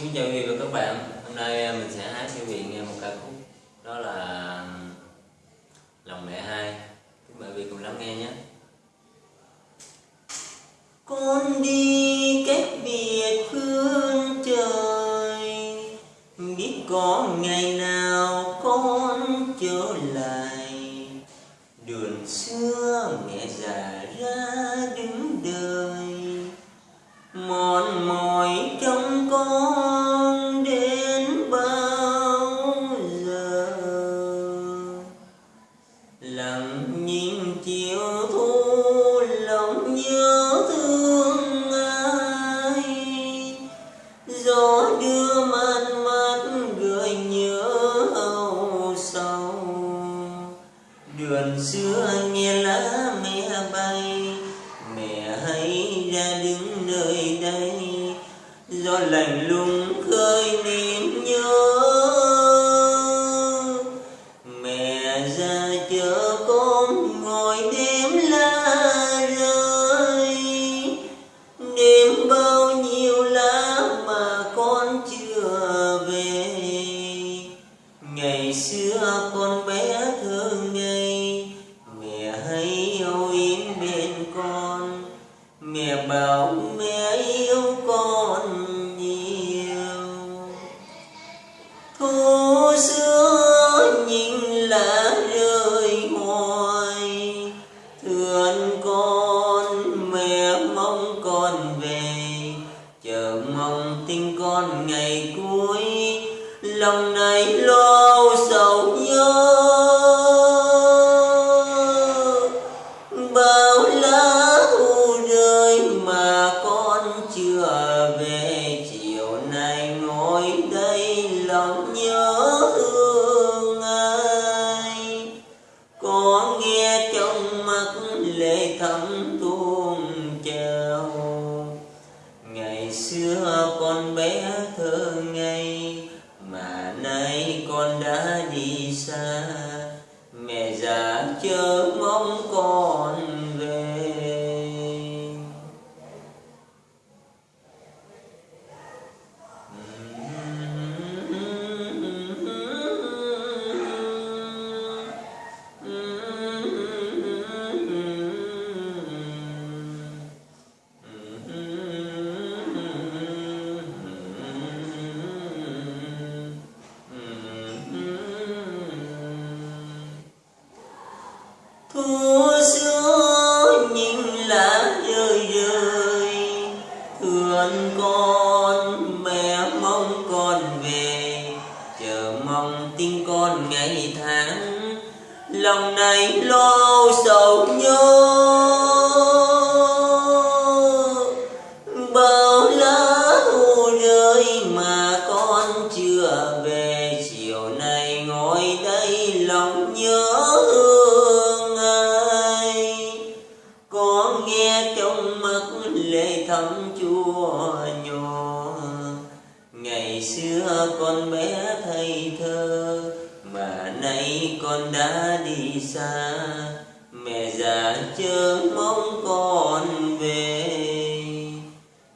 Xin chào quý vị và các bạn. Hôm nay à, mình sẽ hát cho quý vị nghe một ca khúc. Đó là Lòng mẹ hai. Mời quý vị cùng lắng nghe nhé. Con đi cách biệt phương trời, Biết có ngày nào con trở lại. Đường xưa mẹ già ra đứng đời mòn chiều thu lòng nhớ thương ai? Gió đưa mát mát gợi nhớ âu sầu. Đường xưa nghe lá mẹ bay, mẹ hãy ra đứng nơi đây. Gió lạnh lùng khơi niềm bên con, mẹ bảo mẹ yêu con nhiều. Thu xưa nhìn lá rơi hoài thương con mẹ mong con về. Chờ mong tin con ngày cuối, lòng này lo sầu thương ai? Có nghe trong mắt lệ thấm tuôn trào. Ngày xưa con bé thơ ngây, mà nay con đã đi xa. Mẹ già chờ thương con, mẹ mong con về. Chờ mong tin con ngày tháng, lòng này lo sầu nhớ. Bao lá thu rơi mà con chưa về, chiều nay ngồi đây lòng nhớ thương ai. Có nghe trong mắt lệ thấm chua nhỏ. Ngày xưa con bé thầy thơ, mà nay con đã đi xa. Mẹ già chớ mong con về.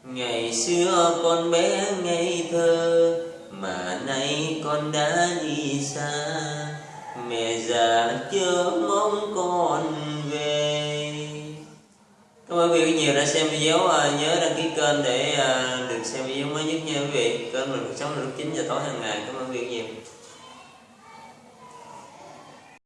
Ngày xưa con bé ngây thơ, mà nay con đã đi xa. Mẹ già chớ mong nhiều đã xem video à, nhớ đăng ký kênh để à, được xem video mới nhất nha quý vị. Kênh mình cuộc sống là lúc 9 giờ tối hàng ngày. Cảm ơn quý vị nhiều.